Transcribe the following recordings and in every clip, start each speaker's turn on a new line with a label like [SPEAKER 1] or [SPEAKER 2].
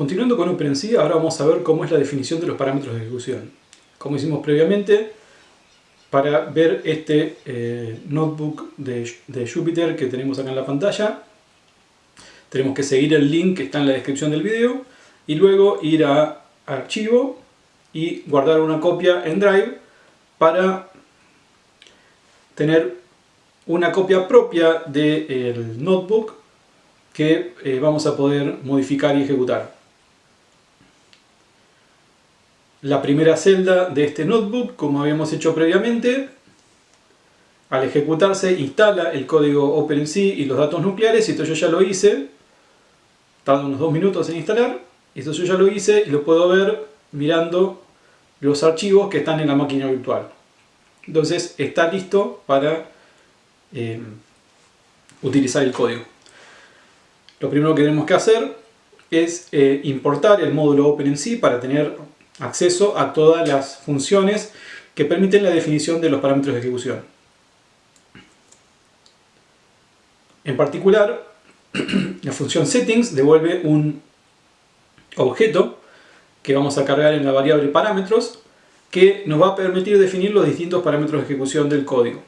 [SPEAKER 1] Continuando con OpenMC, ahora vamos a ver cómo es la definición de los parámetros de ejecución. Como hicimos previamente, para ver este eh, notebook de, de Jupyter que tenemos acá en la pantalla, tenemos que seguir el link que está en la descripción del video y luego ir a archivo y guardar una copia en Drive para tener una copia propia del notebook que eh, vamos a poder modificar y ejecutar. La primera celda de este notebook, como habíamos hecho previamente, al ejecutarse instala el código OpenMC y los datos nucleares, esto yo ya lo hice, tarda unos dos minutos en instalar, esto yo ya lo hice y lo puedo ver mirando los archivos que están en la máquina virtual. Entonces está listo para eh, utilizar el código. Lo primero que tenemos que hacer es eh, importar el módulo OpenMC para tener acceso a todas las funciones que permiten la definición de los parámetros de ejecución. En particular, la función settings devuelve un objeto que vamos a cargar en la variable parámetros que nos va a permitir definir los distintos parámetros de ejecución del código.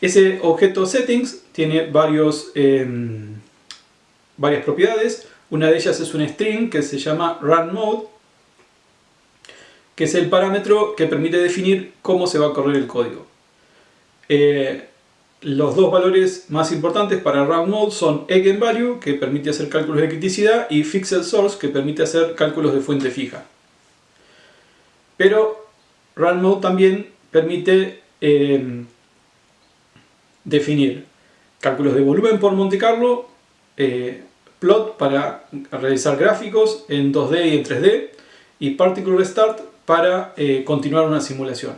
[SPEAKER 1] Ese objeto settings tiene varios, em, varias propiedades. Una de ellas es un string que se llama runMode, que es el parámetro que permite definir cómo se va a correr el código. Eh, los dos valores más importantes para runMode son eigenvalue, que permite hacer cálculos de criticidad, y fixed source, que permite hacer cálculos de fuente fija. Pero runMode también permite em, definir cálculos de volumen por Monte Carlo, eh, plot para realizar gráficos en 2D y en 3D, y particle restart para eh, continuar una simulación.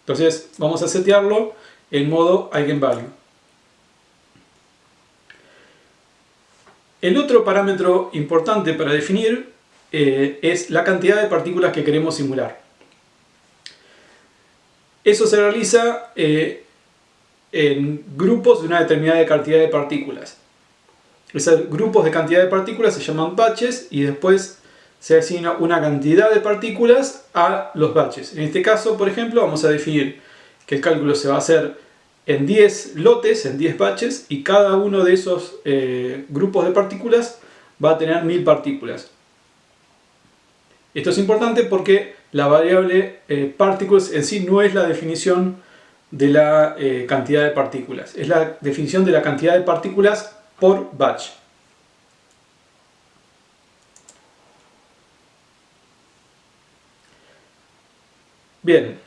[SPEAKER 1] Entonces vamos a setearlo en modo Eigenvalue. El otro parámetro importante para definir eh, es la cantidad de partículas que queremos simular. Eso se realiza eh, en grupos de una determinada cantidad de partículas. Esos grupos de cantidad de partículas se llaman batches y después se asigna una cantidad de partículas a los batches. En este caso, por ejemplo, vamos a definir que el cálculo se va a hacer en 10 lotes, en 10 batches, y cada uno de esos eh, grupos de partículas va a tener 1000 partículas. Esto es importante porque la variable eh, particles en sí no es la definición de la eh, cantidad de partículas, es la definición de la cantidad de partículas por batch. Bien.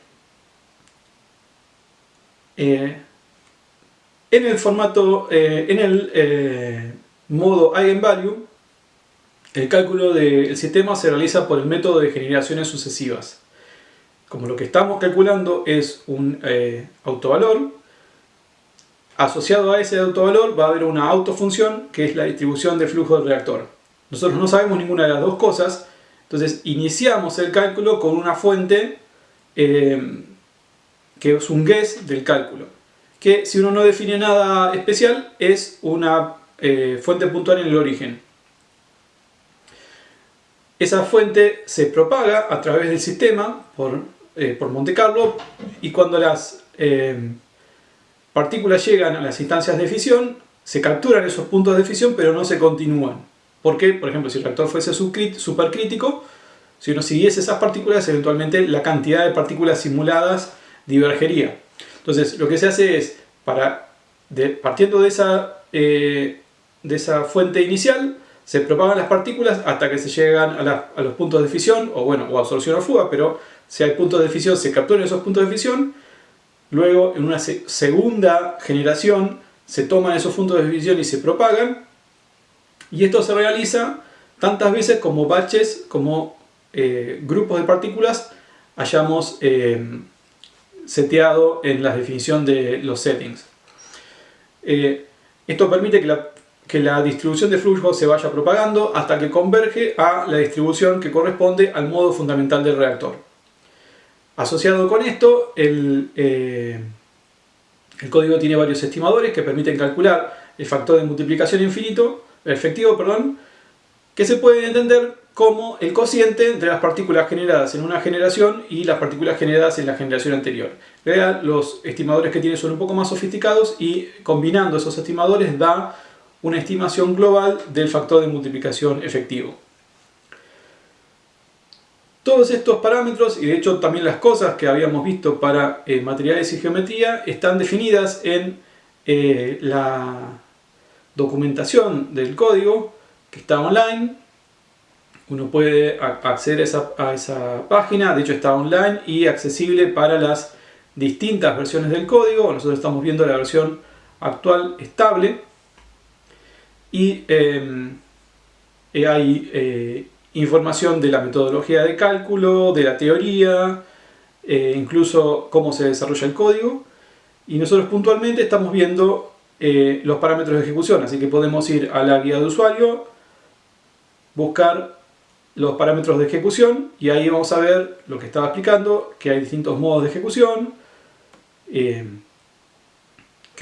[SPEAKER 1] Eh, en el formato, eh, en el eh, modo Eigenvalue, el cálculo del sistema se realiza por el método de generaciones sucesivas. Como lo que estamos calculando es un autovalor, Asociado a ese autovalor va a haber una autofunción que es la distribución de flujo del reactor. Nosotros no sabemos ninguna de las dos cosas, entonces iniciamos el cálculo con una fuente eh, que es un guess del cálculo. Que si uno no define nada especial es una eh, fuente puntual en el origen. Esa fuente se propaga a través del sistema por, eh, por Monte Carlo y cuando las partículas llegan a las instancias de fisión, se capturan esos puntos de fisión pero no se continúan. Porque, por ejemplo, si el reactor fuese supercrítico, si uno siguiese esas partículas, eventualmente la cantidad de partículas simuladas divergería. Entonces, lo que se hace es, para, partiendo de esa, eh, de esa fuente inicial, se propagan las partículas hasta que se llegan a, los puntos de fisión, o bueno, o absorción o fuga, pero si hay puntos de fisión, se capturan esos puntos de fisión, Luego, en una segunda generación, se toman esos puntos de fisión y se propagan. Y esto se realiza tantas veces como batches, como eh, grupos de partículas hayamos eh, seteado en la definición de los settings. Eh, esto permite que la, que la distribución de flujo se vaya propagando hasta que converge a la distribución que corresponde al modo fundamental del reactor. Asociado con esto, el, eh, el código tiene varios estimadores que permiten calcular el factor de multiplicación infinito, efectivo, perdón, que se puede entender como el cociente entre las partículas generadas en una generación y las partículas generadas en la generación anterior. los estimadores que tiene son un poco más sofisticados y combinando esos estimadores da una estimación global del factor de multiplicación efectivo. Todos estos parámetros, y de hecho también las cosas que habíamos visto para eh, materiales y geometría, están definidas en eh, la documentación del código que está online. Uno puede acceder a esa, página, de hecho está online y accesible para las distintas versiones del código. Nosotros estamos viendo la versión actual estable y em, eh, hay información de la metodología de cálculo, de la teoría, eh, incluso cómo se desarrolla el código. Y nosotros puntualmente estamos viendo los parámetros de ejecución, así que podemos ir a la guía de usuario, buscar los parámetros de ejecución y ahí vamos a ver lo que estaba explicando, que hay distintos modos de ejecución, que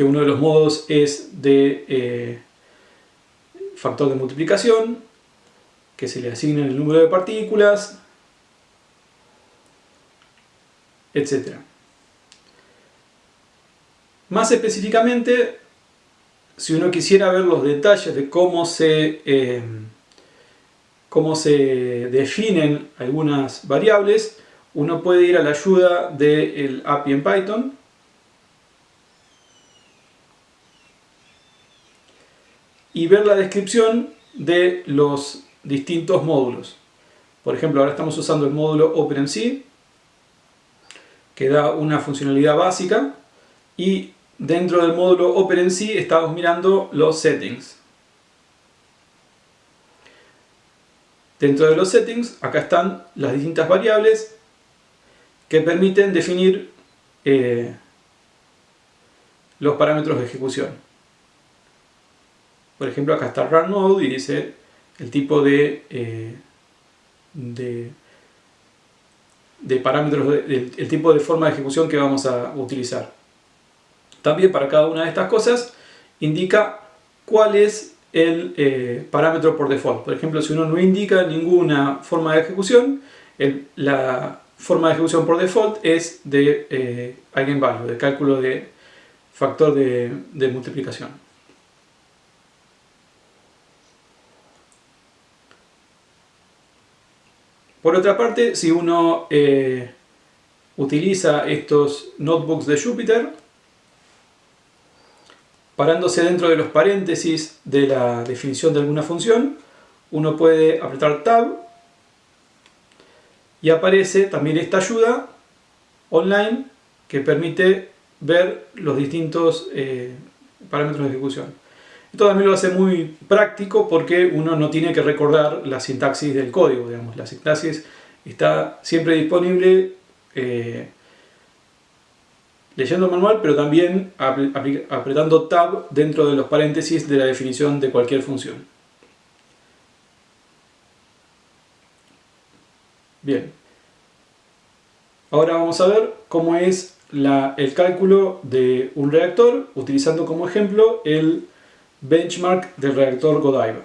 [SPEAKER 1] uno de los modos es de factor de multiplicación, que se le asigna el número de partículas, etc. Más específicamente, si uno quisiera ver los detalles de cómo se, eh, cómo se definen algunas variables, uno puede ir a la ayuda del API en Python y ver la descripción de los distintos módulos. Por ejemplo, ahora estamos usando el módulo OpenMC, que da una funcionalidad básica, y dentro del módulo OpenMC estamos mirando los settings. Dentro de los settings, acá están las distintas variables que permiten definir eh, los parámetros de ejecución. Por ejemplo, acá está run node y dice el tipo de, eh, de, parámetros, el, tipo de forma de ejecución que vamos a utilizar. También para cada una de estas cosas indica cuál es el eh, parámetro por default. Por ejemplo, si uno no indica ninguna forma de ejecución, la forma de ejecución por default es de eh, eigenvalue, de cálculo de factor de multiplicación. Por otra parte, si uno eh, utiliza estos notebooks de Jupyter, parándose dentro de los paréntesis de la definición de alguna función, uno puede apretar Tab y aparece también esta ayuda online que permite ver los distintos eh, parámetros de ejecución. Esto también lo hace muy práctico porque uno no tiene que recordar la sintaxis del código, digamos. La sintaxis está siempre disponible eh, leyendo el manual, pero también apretando Tab dentro de los paréntesis de la definición de cualquier función. Bien. Ahora vamos a ver cómo es el cálculo de un reactor utilizando como ejemplo el benchmark del reactor Godiva.